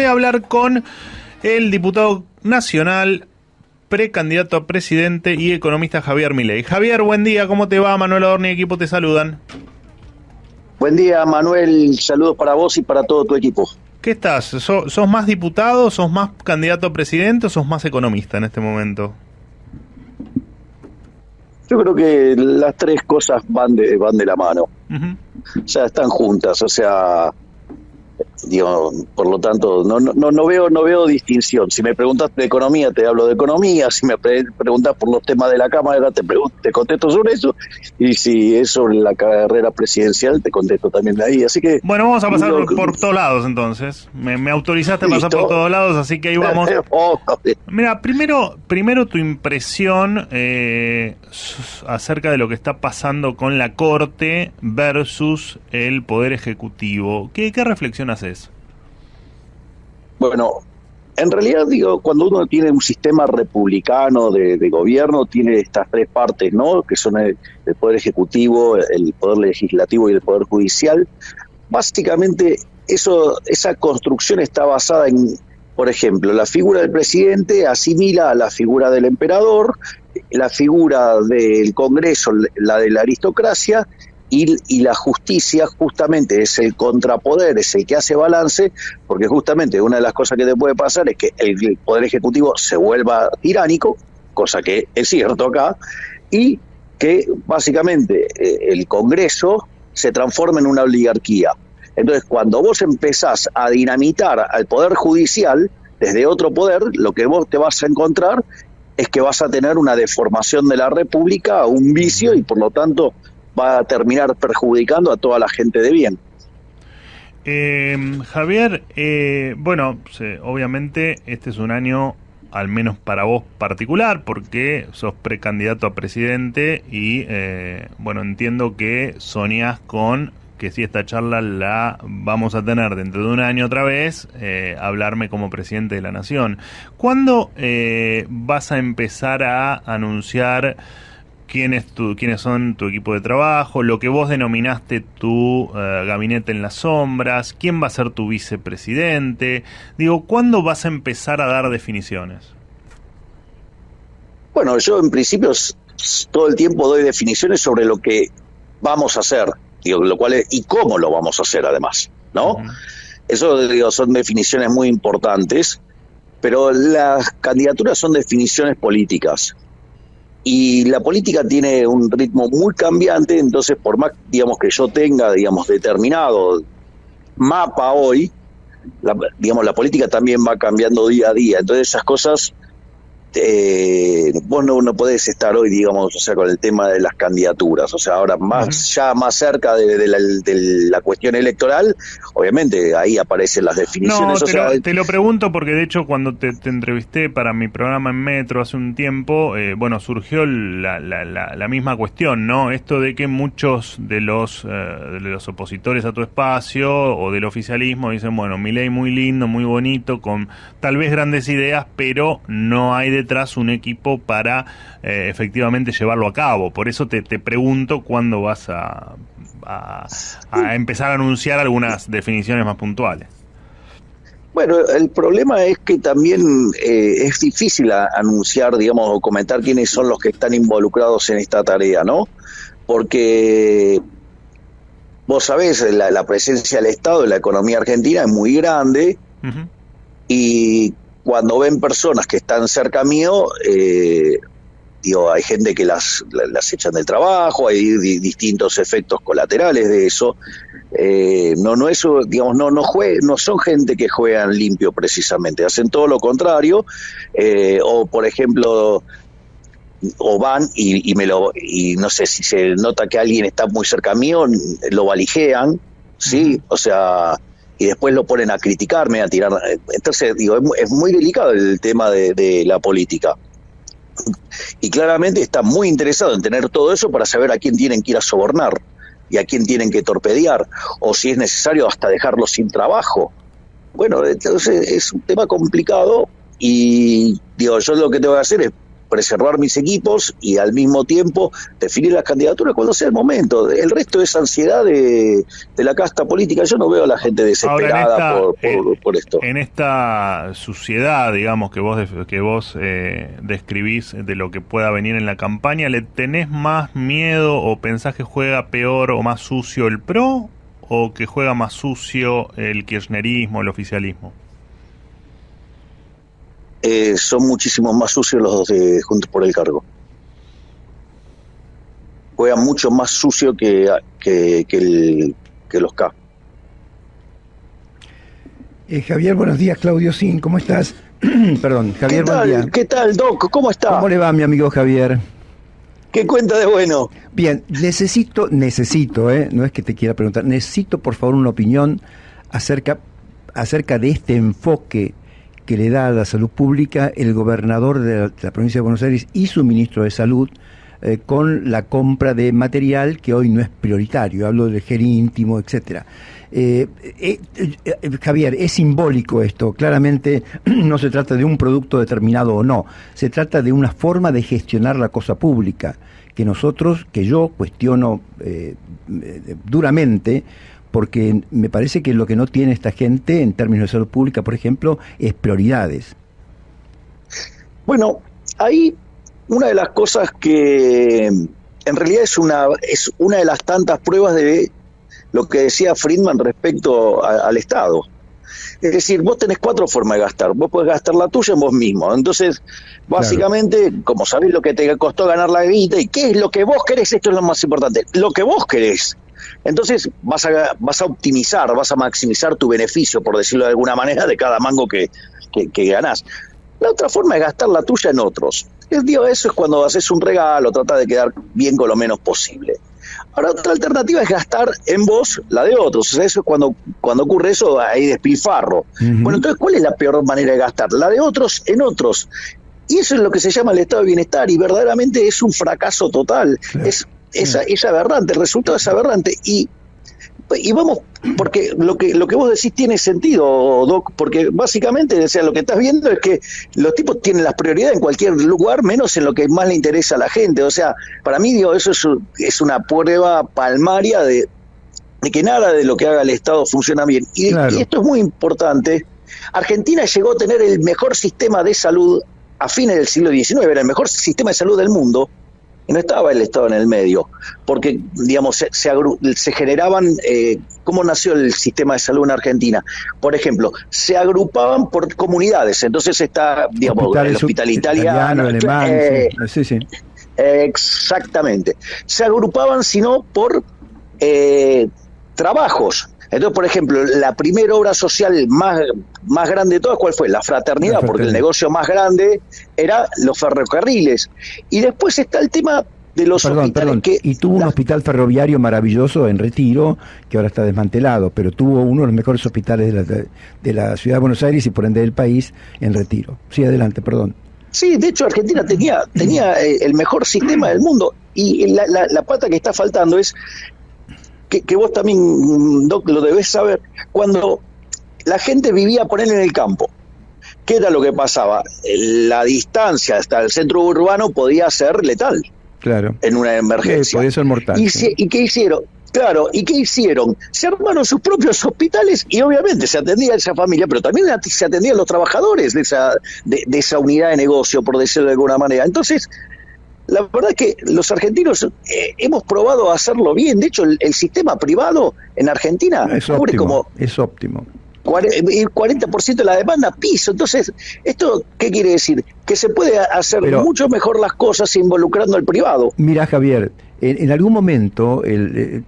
voy a hablar con el diputado nacional, precandidato a presidente y economista Javier Milei. Javier, buen día, ¿cómo te va? Manuel Adorni y equipo te saludan. Buen día, Manuel. Saludos para vos y para todo tu equipo. ¿Qué estás? ¿Sos, más diputado, sos más candidato a presidente o sos más economista en este momento? Yo creo que las tres cosas van de, van de la mano. O sea, están juntas. O sea, Digo, por lo tanto, no, no, no, veo no veo distinción. Si me preguntas de economía, te hablo de economía. Si me preguntas por los temas de la Cámara, te, te contesto sobre eso. Y si es sobre la carrera presidencial, te contesto también de ahí. Así que. Bueno, vamos a pasar por, todos lados entonces. Me, autorizaste a pasar por todos lados, así que ahí vamos. Oh, Mira, primero, primero tu impresión eh, acerca de lo que está pasando con la Corte versus el Poder Ejecutivo. ¿Qué, qué reflexión haces? Bueno, en realidad digo, cuando uno tiene un sistema republicano de, gobierno, tiene estas tres partes, ¿no? Que son el, poder ejecutivo, el poder legislativo y el poder judicial. Básicamente, eso, esa construcción está basada en, por ejemplo, la figura del presidente asimila a la figura del emperador, la figura del Congreso, la de la aristocracia, y, la justicia justamente es el contrapoder, es el que hace balance, porque justamente una de las cosas que te puede pasar es que el, poder ejecutivo se vuelva tiránico, cosa que es cierto acá, y que básicamente eh, el Congreso se transforma en una oligarquía. Entonces, cuando vos empezás a dinamitar al poder judicial desde otro poder, lo que vos te vas a encontrar es que vas a tener una deformación de la República, un vicio y por lo tanto va a terminar perjudicando a toda la gente de bien. Eh, Javier, eh, bueno, obviamente este es un año al menos para vos particular, porque sos precandidato a presidente y, eh, bueno, entiendo que soñás con que si esta charla la vamos a tener dentro de un año otra vez, hablarme como presidente de la nación. ¿Cuándo vas a empezar a anunciar quién tu, quiénes son tu equipo de trabajo, lo que vos denominaste tu eh, gabinete en las sombras, quién va a ser tu vicepresidente. Digo, ¿cuándo vas a empezar a dar definiciones? Bueno, yo en principio todo el tiempo doy definiciones sobre lo que vamos a hacer, digo, lo cual y cómo lo vamos a hacer además, ¿no? Eso digo, son definiciones muy importantes, pero las candidaturas son definiciones políticas y la política tiene un ritmo muy cambiante, entonces por más digamos que yo tenga digamos determinado mapa hoy, digamos la política también va cambiando día a día, entonces esas cosas eh, vos no, no, podés estar hoy, digamos, o sea, con el tema de las candidaturas. O sea, ahora más ya más cerca de, la, cuestión electoral, obviamente ahí aparecen las definiciones. No, te, lo, pregunto porque de hecho cuando te, entrevisté para mi programa en Metro hace un tiempo, eh, bueno, surgió la, la, misma cuestión, ¿no? Esto de que muchos de los, eh, de los opositores a tu espacio o del oficialismo dicen, bueno, mi ley muy lindo, muy bonito, con tal vez grandes ideas, pero no hay de detrás un equipo para eh, efectivamente llevarlo a cabo. Por eso te, pregunto cuándo vas a, a, empezar a anunciar algunas definiciones más puntuales. Bueno, el problema es que también eh, es difícil anunciar, digamos, o comentar quiénes son los que están involucrados en esta tarea, ¿no? Porque vos sabés, la, presencia del Estado en la economía argentina es muy grande y cuando ven personas que están cerca mío, eh, digo, hay gente que las, las echan del trabajo, hay distintos efectos colaterales de eso. Eh, no, no eso, digamos, no, no no son gente que juegan limpio precisamente, hacen todo lo contrario, eh, o por ejemplo, o van y, me lo, y no sé si se nota que alguien está muy cerca mío, lo valijean, sí, o sea, y después lo ponen a criticarme, a tirar. Entonces, digo, es, muy delicado el tema de, la política. Y claramente está muy interesado en tener todo eso para saber a quién tienen que ir a sobornar y a quién tienen que torpedear, o si es necesario hasta dejarlo sin trabajo. Bueno, entonces es un tema complicado y digo, yo lo que tengo que hacer es preservar mis equipos y al mismo tiempo definir las candidaturas cuando sea el momento. El resto es ansiedad de, la casta política. Yo no veo a la gente desesperada por, esto. En esta suciedad, digamos, que vos, que vos eh, describís de lo que pueda venir en la campaña, ¿le tenés más miedo o pensás que juega peor o más sucio el PRO o que juega más sucio el kirchnerismo, el oficialismo? Eh, son muchísimo más sucios los dos de Juntos por el Cargo. Juegan mucho más sucio que, que, el, que los K. Eh, Javier, buenos días. Claudio Sin, ¿cómo estás? Perdón, Javier, ¿Qué tal, ¿Qué tal, Doc? ¿Cómo está? ¿Cómo le va, mi amigo Javier? ¿Qué cuenta de bueno? Bien, necesito, necesito, ¿eh? no es que te quiera preguntar, necesito por favor una opinión acerca, acerca de este enfoque que le da a la salud pública el gobernador de la, provincia de Buenos Aires y su ministro de Salud eh, con la compra de material que hoy no es prioritario, hablo del gel íntimo, etcétera. Eh, Javier, es simbólico esto, claramente no se trata de un producto determinado o no, se trata de una forma de gestionar la cosa pública que nosotros, que yo cuestiono duramente, porque me parece que lo que no tiene esta gente en términos de salud pública, por ejemplo, es prioridades. Bueno, ahí una de las cosas que en realidad es una, es una de las tantas pruebas de lo que decía Friedman respecto al Estado. Es decir, vos tenés cuatro formas de gastar. Vos podés gastar la tuya en vos mismo. Entonces, básicamente, como sabés lo que te costó ganar la guita y qué es lo que vos querés, esto es lo más importante. Lo que vos querés. Entonces vas a, vas a optimizar, vas a maximizar tu beneficio, por decirlo de alguna manera, de cada mango que, que, ganás. La otra forma es gastar la tuya en otros. El digo, eso es cuando haces un regalo, trata de quedar bien con lo menos posible. Ahora, otra alternativa es gastar en vos la de otros. O sea, eso es cuando, cuando ocurre eso, hay despilfarro. Bueno, entonces, ¿cuál es la peor manera de gastar? La de otros en otros. Y eso es lo que se llama el estado de bienestar y verdaderamente es un fracaso total. Es esa, es aberrante, el resultado es aberrante. Y, y vamos, porque lo que, lo que vos decís tiene sentido, Doc, porque básicamente, o sea, lo que estás viendo es que los tipos tienen las prioridades en cualquier lugar, menos en lo que más le interesa a la gente. O sea, para mí, digo, eso es, es una prueba palmaria de, de que nada de lo que haga el Estado funciona bien. Y, y, esto es muy importante. Argentina llegó a tener el mejor sistema de salud a fines del siglo XIX, era el mejor sistema de salud del mundo, no estaba el Estado en el medio, porque, digamos, se, se, generaban, eh, ¿cómo nació el sistema de salud en Argentina? Por ejemplo, se agrupaban por comunidades, entonces está, digamos, el hospital italiano, alemán, eh, sí, sí. exactamente. Se agrupaban, sino por eh, trabajos. Entonces, por ejemplo, la primera obra social más, más grande de todas, ¿cuál fue? La fraternidad, porque el negocio más grande era los ferrocarriles. Y después está el tema de los perdón, y tuvo un hospital ferroviario maravilloso en Retiro, que ahora está desmantelado, pero tuvo uno de los mejores hospitales de la, de la ciudad de Buenos Aires y por ende del país en Retiro. Sí, adelante, perdón. Sí, de hecho Argentina tenía, tenía eh, el mejor sistema del mundo y la, la, la, pata que está faltando es que, vos también, Doc, lo debes saber, cuando la gente vivía, poner en el campo, ¿qué era lo que pasaba? La distancia hasta el centro urbano podía ser letal. Claro. En una emergencia. podía ser mortal. ¿Y, ¿Y qué hicieron? Claro, ¿y qué hicieron? Se armaron sus propios hospitales y obviamente se atendía a esa familia, pero también se atendían los trabajadores de esa, de, de esa unidad de negocio, por decirlo de alguna manera. Entonces, la verdad es que los argentinos eh, hemos probado a hacerlo bien. De hecho, el, sistema privado en Argentina es óptimo, como es óptimo. El 40% de la demanda piso. Entonces, ¿esto qué quiere decir? Que se puede hacer mucho mejor las cosas involucrando al privado. Mira, Javier, en, algún momento el, eh,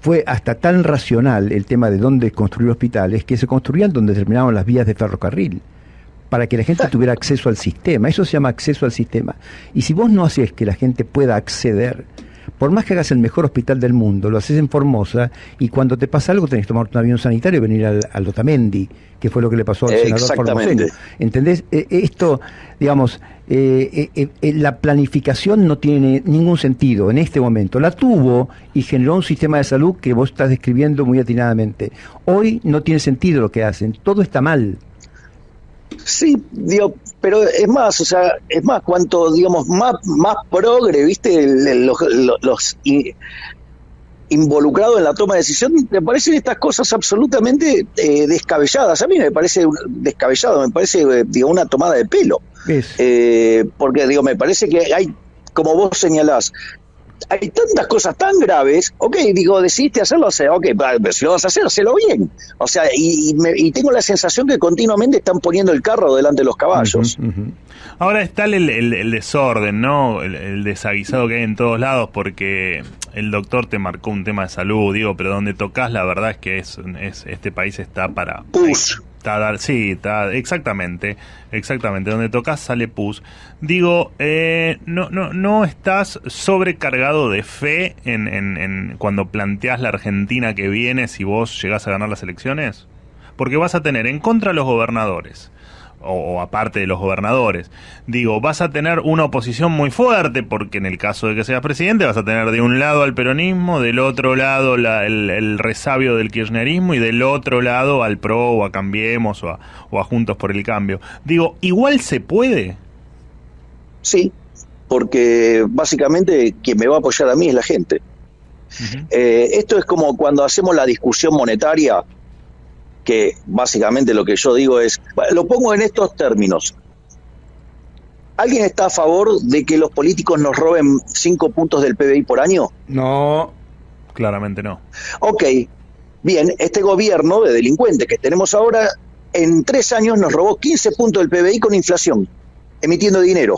fue hasta tan racional el tema de dónde construir hospitales que se construían donde terminaban las vías de ferrocarril para que la gente tuviera acceso al sistema. Eso se llama acceso al sistema. Y si vos no haces que la gente pueda acceder, por más que hagas el mejor hospital del mundo, lo haces en Formosa y cuando te pasa algo tenés que tomar un avión sanitario y venir al, al Otamendi, que fue lo que le pasó al senador formoseño. ¿Entendés? E, e, esto, digamos, eh, eh, eh, la planificación no tiene ningún sentido en este momento. La tuvo y generó un sistema de salud que vos estás describiendo muy atinadamente. Hoy no tiene sentido lo que hacen, todo está mal. Sí, digo, pero es más, o sea, es más, cuanto, digamos, más, más progre, viste, los, los, involucrados en la toma de decisión, me parecen estas cosas absolutamente eh, descabelladas. A mí me parece descabellado, me parece, eh, digo, una tomada de pelo. Eh, porque, digo, me parece que hay, como vos señalás, hay tantas cosas tan graves, ok, digo, decidiste hacerlo, o sea, ok, pero si lo vas a hacer, hacelo bien. O sea, y, tengo la sensación que continuamente están poniendo el carro delante de los caballos. Ahora está el, desorden, ¿no? El, desaguisado que hay en todos lados, porque el doctor te marcó un tema de salud, digo, pero donde tocas, la verdad es que es, es este país está para... Sí, exactamente, exactamente. Donde tocas sale pus. Digo, eh, no, no, no estás sobrecargado de fe en, en, en cuando planteas la Argentina que viene si vos llegás a ganar las elecciones, porque vas a tener en contra a los gobernadores o, aparte de los gobernadores. Digo, vas a tener una oposición muy fuerte, porque en el caso de que seas presidente vas a tener de un lado al peronismo, del otro lado el, resabio del kirchnerismo y del otro lado al PRO o a Cambiemos o a, Juntos por el Cambio. Digo, igual se puede. Sí, porque básicamente quien me va a apoyar a mí es la gente. Eh, esto es como cuando hacemos la discusión monetaria que básicamente lo que yo digo es, lo pongo en estos términos. ¿Alguien está a favor de que los políticos nos roben cinco puntos del PBI por año? No, claramente no. Ok, bien, este gobierno de delincuentes que tenemos ahora, en tres años nos robó 15 puntos del PBI con inflación, emitiendo dinero.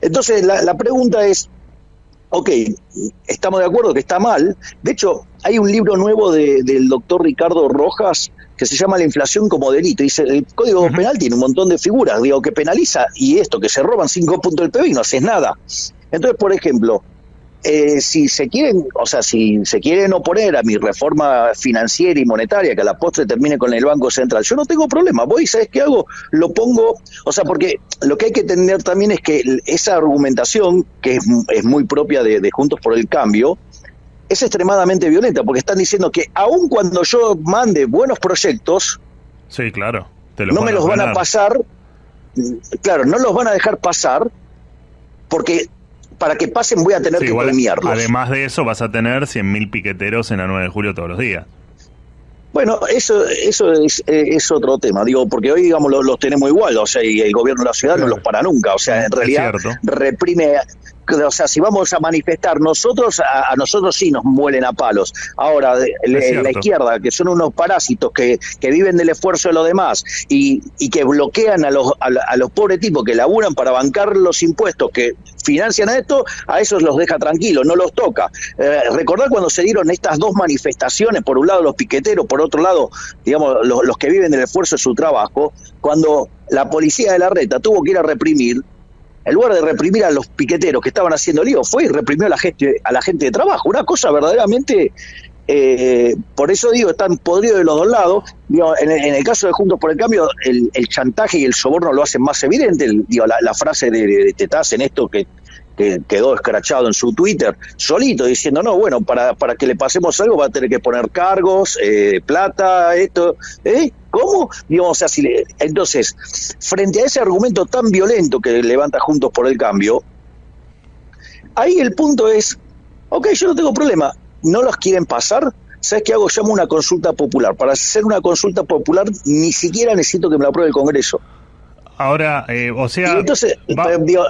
Entonces, la, la pregunta es, ok, estamos de acuerdo que está mal. De hecho, hay un libro nuevo del doctor Ricardo Rojas que se llama La inflación como delito. Dice, el Código Penal tiene un montón de figuras, digo, que penaliza, y esto, que se roban cinco puntos del PBI, no haces nada. Entonces, por ejemplo, eh, si se quieren, o sea, si se quieren oponer a mi reforma financiera y monetaria, que a la postre termine con el Banco Central, yo no tengo problema. Voy, ¿sabes qué hago? Lo pongo, o sea, porque lo que hay que entender también es que esa argumentación, que es, muy propia de, Juntos por el Cambio, es extremadamente violenta, porque están diciendo que aun cuando yo mande buenos proyectos, sí, claro, no me los van a pasar, claro, no los van a dejar pasar, porque para que pasen voy a tener que premiarlos. Además de eso, vas a tener 100.000 piqueteros en la 9 de julio todos los días. Bueno, eso eso es, es, otro tema, digo, porque hoy, digamos, los, tenemos igual, o sea, y el gobierno de la ciudad no los para nunca, o sea, en realidad reprime o sea, si vamos a manifestar nosotros, a, nosotros sí nos muelen a palos. Ahora, la izquierda, que son unos parásitos que, que, viven del esfuerzo de los demás y, y que bloquean a los, a, los pobres tipos que laburan para bancar los impuestos que financian esto, a esos los deja tranquilos, no los toca. Eh, recordar cuando se dieron estas dos manifestaciones, por un lado los piqueteros, por otro lado, digamos, los, los que viven del esfuerzo de su trabajo, cuando la policía de la reta tuvo que ir a reprimir, en lugar de reprimir a los piqueteros que estaban haciendo lío, fue y reprimió a la gente, a la gente de trabajo. Una cosa verdaderamente, eh, por eso digo, están podridos de los dos lados. en, el caso de Juntos por el Cambio, el, chantaje y el soborno lo hacen más evidente. digo, la, frase de, de, en esto que que quedó escrachado en su Twitter, solito, diciendo, no, bueno, para, para que le pasemos algo va a tener que poner cargos, eh, plata, esto, ¿eh? ¿Cómo? Digamos, así, entonces, frente a ese argumento tan violento que levanta Juntos por el Cambio, ahí el punto es, ok, yo no tengo problema, no los quieren pasar, ¿sabes qué hago? Llamo una consulta popular. Para hacer una consulta popular ni siquiera necesito que me la apruebe el Congreso. Ahora, eh, o sea... entonces, eh,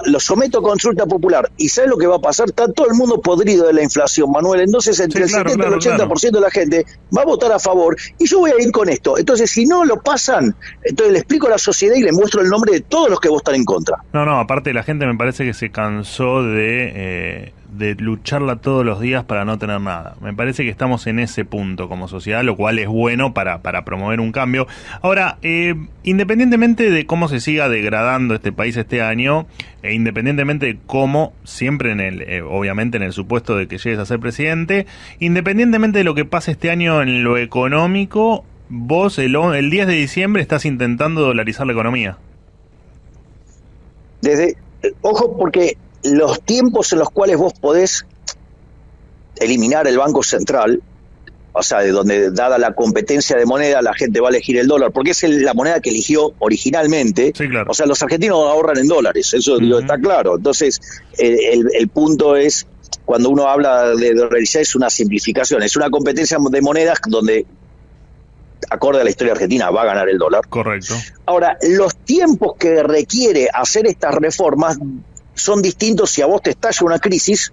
lo someto a consulta popular. ¿Y sabes lo que va a pasar? Está todo el mundo podrido de la inflación, Manuel. Entonces, entre el 70 y el 80% de la gente va a votar a favor y yo voy a ir con esto. Entonces, si no lo pasan, entonces le explico a la sociedad y le muestro el nombre de todos los que votan en contra. No, no, aparte la gente me parece que se cansó de... Eh de lucharla todos los días para no tener nada. Me parece que estamos en ese punto como sociedad, lo cual es bueno para, para promover un cambio. Ahora, eh, independientemente de cómo se siga degradando este país este año, e independientemente de cómo, siempre en el, eh, obviamente en el supuesto de que llegues a ser presidente, independientemente de lo que pase este año en lo económico, vos el, el 10 de diciembre estás intentando dolarizar la economía. Desde, ojo, porque los tiempos en los cuales vos podés eliminar el Banco Central o sea, de donde dada la competencia de moneda la gente va a elegir el dólar, porque es la moneda que eligió originalmente. O sea, los argentinos ahorran en dólares, eso está claro. Entonces, el, punto es, cuando uno habla de dolarizar, es una simplificación, es una competencia de monedas donde acorde a la historia argentina, va a ganar el dólar. Correcto. Ahora, los tiempos que requiere hacer estas reformas son distintos si a vos te estalla una crisis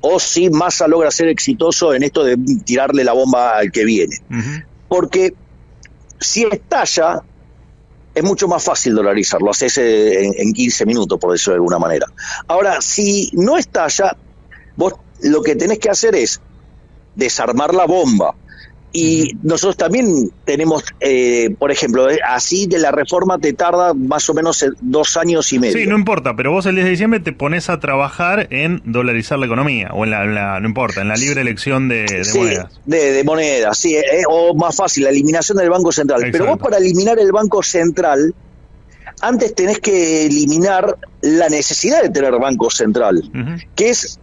o si Massa logra ser exitoso en esto de tirarle la bomba al que viene. Porque si estalla, es mucho más fácil dolarizarlo, haces en, en 15 minutos, por decirlo de alguna manera. Ahora, si no estalla, vos lo que tenés que hacer es desarmar la bomba, y nosotros también tenemos, eh, por ejemplo, eh, así de la reforma te tarda más o menos eh, dos años y medio. Sí, no importa, pero vos el 10 de diciembre te pones a trabajar en dolarizar la economía, o en la, no importa, en la libre elección de, monedas. De, monedas, sí, o más fácil, la eliminación del Banco Central. Pero vos para eliminar el Banco Central, antes tenés que eliminar la necesidad de tener Banco Central, que es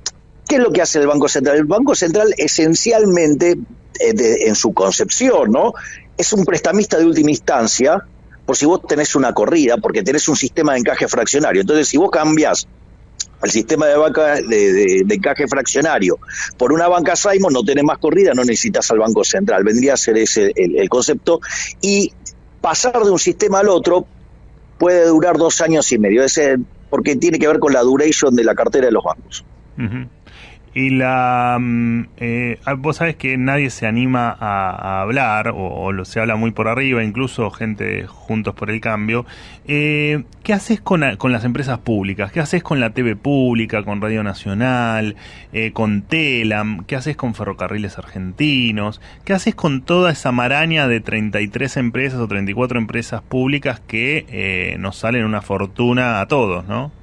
¿Qué es lo que hace el Banco Central? El Banco Central esencialmente eh, en su concepción, ¿no? Es un prestamista de última instancia, por si vos tenés una corrida, porque tenés un sistema de encaje fraccionario. Entonces, si vos cambiás el sistema de, banca, de, encaje fraccionario por una banca Simon, no tenés más corrida, no necesitas al Banco Central. Vendría a ser ese el, concepto. Y pasar de un sistema al otro puede durar dos años y medio, ese, porque tiene que ver con la duration de la cartera de los bancos. Y la. Mm, eh, ah, vos sabés que nadie se anima a, hablar, o, lo, se habla muy por arriba, incluso gente juntos por el cambio. Eh, ¿Qué haces con, las empresas públicas? ¿Qué haces con la TV pública, con Radio Nacional, eh, con Telam? ¿Qué haces con Ferrocarriles Argentinos? ¿Qué haces con toda esa maraña de 33 empresas o 34 empresas públicas que eh, nos salen una fortuna a todos, ¿no?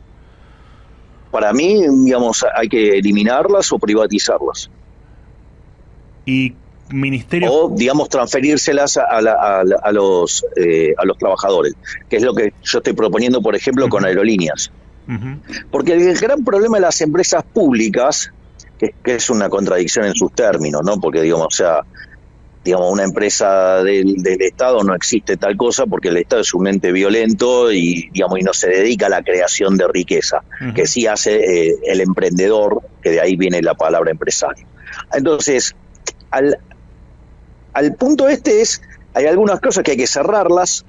Para mí, digamos, hay que eliminarlas o privatizarlas. Y ministerio o digamos transferírselas a, los eh, a los trabajadores que es lo que yo estoy proponiendo por ejemplo con aerolíneas. Porque el gran problema de las empresas públicas que, que, es una contradicción en sus términos no porque digamos o sea digamos, una empresa del, Estado no existe tal cosa porque el Estado es un ente violento y, digamos, y no se dedica a la creación de riqueza, que sí hace eh, el emprendedor, que de ahí viene la palabra empresario. Entonces, al, al punto este es, hay algunas cosas que hay que cerrarlas,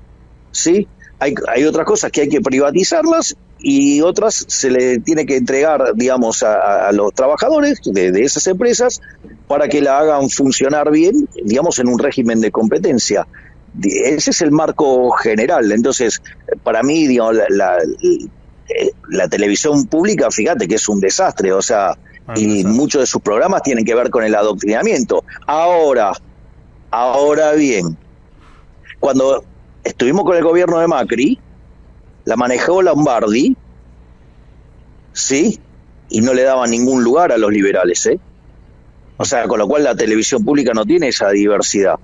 ¿sí? Hay, hay otras cosas que hay que privatizarlas y otras se le tiene que entregar, digamos, a, los trabajadores de, esas empresas para que la hagan funcionar bien, digamos, en un régimen de competencia. Ese es el marco general. Entonces, para mí, digamos, la, la, televisión pública, fíjate que es un desastre, o sea, ah, y muchos de sus programas tienen que ver con el adoctrinamiento. Ahora, ahora bien, cuando estuvimos con el gobierno de Macri, la manejó Lombardi, ¿sí? Y no le daba ningún lugar a los liberales, ¿eh? O sea, con lo cual la televisión pública no tiene esa diversidad.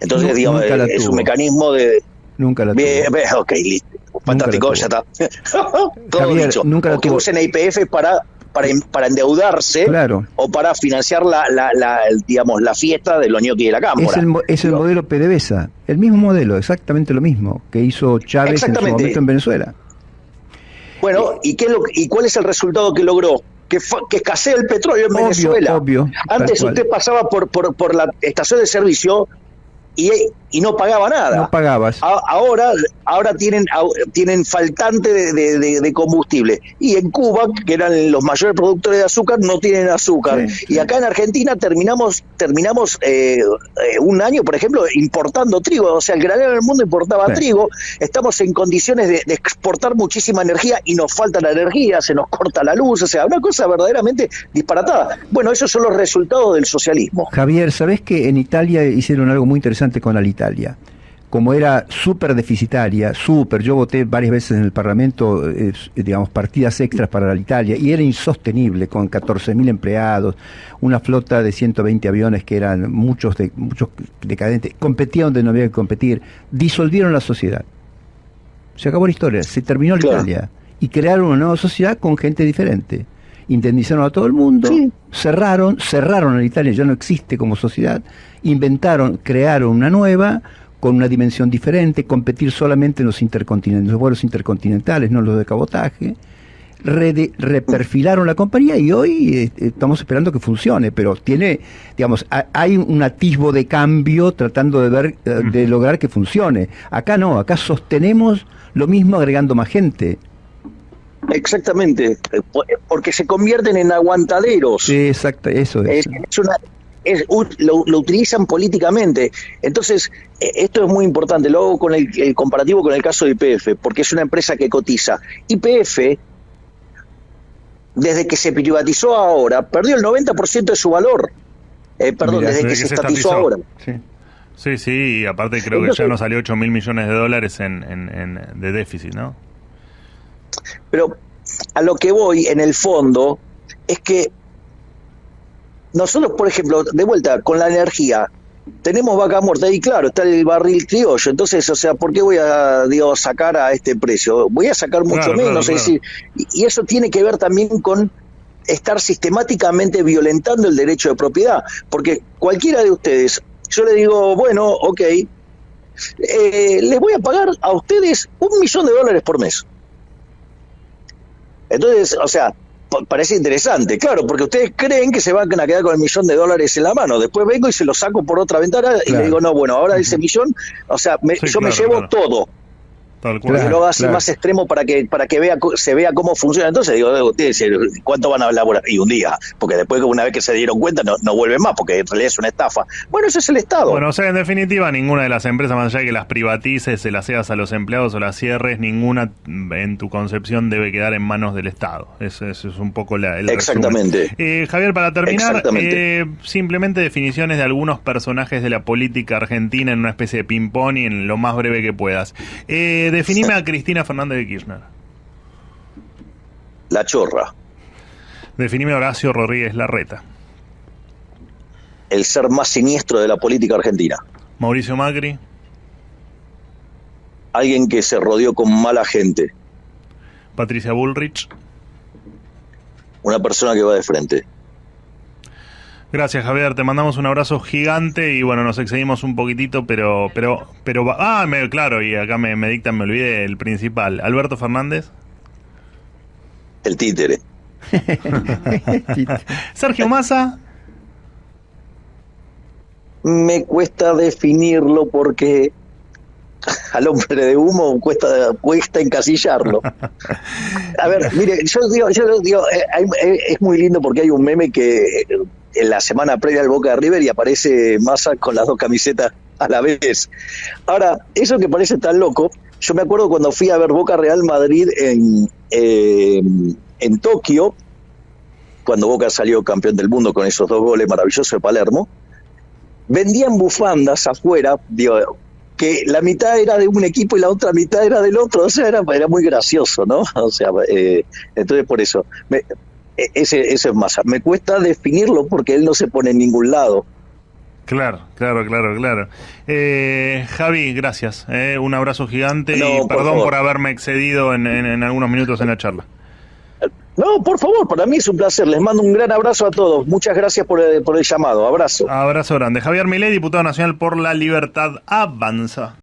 Entonces, digamos, es un mecanismo de... Nunca la tuvo. ok, listo. Fantástico, ya está. Todo dicho. Nunca la tuvo. usen IPF para para, para endeudarse o para financiar la, la, digamos, la fiesta de los ñoquis de la Cámara. Es el, es el modelo PDVSA, el mismo modelo, exactamente lo mismo que hizo Chávez en su momento en Venezuela. Bueno, ¿y, qué lo, ¿y cuál es el resultado que logró? Que, que escasea el petróleo en Venezuela. Obvio, Antes usted pasaba por, por, por la estación de servicio y, y no pagaba nada. No pagabas. ahora ahora tienen, tienen faltante de, combustible. Y en Cuba, que eran los mayores productores de azúcar, no tienen azúcar. Y acá en Argentina terminamos terminamos eh, eh, un año, por ejemplo, importando trigo. O sea, el granero del mundo importaba trigo. Estamos en condiciones de, exportar muchísima energía y nos falta la energía, se nos corta la luz. O sea, una cosa verdaderamente disparatada. Bueno, esos son los resultados del socialismo. Javier, ¿sabés que en Italia hicieron algo muy interesante? Con Alitalia. Como era súper deficitaria, súper, yo voté varias veces en el Parlamento, digamos, partidas extras para Alitalia, y era insostenible, con 14.000 empleados, una flota de 120 aviones que eran muchos, de, muchos decadentes, competían donde no había que competir, disolvieron la sociedad. Se acabó la historia, se terminó la Italia, y crearon una nueva sociedad con gente diferente indemnizaron a todo el mundo, cerraron, cerraron a Italia, ya no existe como sociedad, inventaron, crearon una nueva con una dimensión diferente, competir solamente en los intercontinentales, los vuelos intercontinentales, no los de cabotaje. reperfilaron la compañía y hoy eh, estamos esperando que funcione, pero tiene, digamos, hay un atisbo de cambio tratando de ver, eh, de lograr que funcione. Acá no, acá sostenemos lo mismo agregando más gente. Exactamente, eh, porque se convierten en aguantaderos. Sí, exacto, eso es. es, lo, utilizan políticamente. Entonces, eh, esto es muy importante. Lo hago con el, comparativo con el caso de IPF, porque es una empresa que cotiza. IPF, desde que se privatizó ahora, perdió el 90% de su valor. Eh, perdón, desde, que, se, estatizó ahora. Sí. Sí, sí, y aparte creo que ya nos salió 8 mil millones de dólares en, en, de déficit, ¿no? Pero a lo que voy en el fondo es que nosotros, por ejemplo, de vuelta con la energía, tenemos vaca muerta y claro, está el barril criollo. Entonces, o sea, ¿por qué voy a sacar a este precio? Voy a sacar mucho menos. decir, y eso tiene que ver también con estar sistemáticamente violentando el derecho de propiedad. Porque cualquiera de ustedes, yo le digo, bueno, ok, eh, les voy a pagar a ustedes un millón de dólares por mes. Entonces, o sea, parece interesante, claro, porque ustedes creen que se van a quedar con el millón de dólares en la mano. Después vengo y se lo saco por otra ventana y le digo, no, bueno, ahora ese millón, o sea, yo me llevo todo. Tal lo haga así más extremo para que para que vea se vea cómo funciona. Entonces digo, ¿cuánto van a elaborar? Y un día, porque después una vez que se dieron cuenta no, no vuelven más, porque en realidad es una estafa. Bueno, eso es el Estado. Bueno, o sea, en definitiva, ninguna de las empresas, más allá de que las privatices, se las seas a los empleados o las cierres, ninguna en tu concepción debe quedar en manos del Estado. Eso, es un poco la, el Exactamente. Eh, Javier, para terminar, eh, simplemente definiciones de algunos personajes de la política argentina en una especie de ping-pong y en lo más breve que puedas. Eh, definime a Cristina Fernández de Kirchner. La chorra. Definime a Horacio Rodríguez Larreta. El ser más siniestro de la política argentina. Mauricio Macri. Alguien que se rodeó con mala gente. Patricia Bullrich. Una persona que va de frente. Gracias, Javier. Te mandamos un abrazo gigante y bueno, nos excedimos un poquitito, pero, pero, pero, ah, me, claro, y acá me, me dictan, me olvidé el principal. Alberto Fernández. El títere. Sergio Massa. Me cuesta definirlo porque al hombre de humo cuesta, cuesta encasillarlo. A ver, mire, yo digo, yo digo, eh, eh, es muy lindo porque hay un meme que en la semana previa al Boca de River y aparece Massa con las dos camisetas a la vez. Ahora, eso que parece tan loco, yo me acuerdo cuando fui a ver Boca Real Madrid en, eh, en Tokio, cuando Boca salió campeón del mundo con esos dos goles maravillosos de Palermo, vendían bufandas afuera, que la mitad era de un equipo y la otra mitad era del otro, o sea, era, era muy gracioso, ¿no? O sea, eh, entonces por eso. Ese, ese es Massa. Me cuesta definirlo porque él no se pone en ningún lado. Claro, claro, claro, claro. Eh, Javi, gracias. Eh, un abrazo gigante y perdón por, haberme excedido en, en, algunos minutos en la charla. No, por favor, para mí es un placer. Les mando un gran abrazo a todos. Muchas gracias por el, por el llamado. Abrazo. Abrazo grande. Javier Milei, diputado nacional por la libertad, avanza.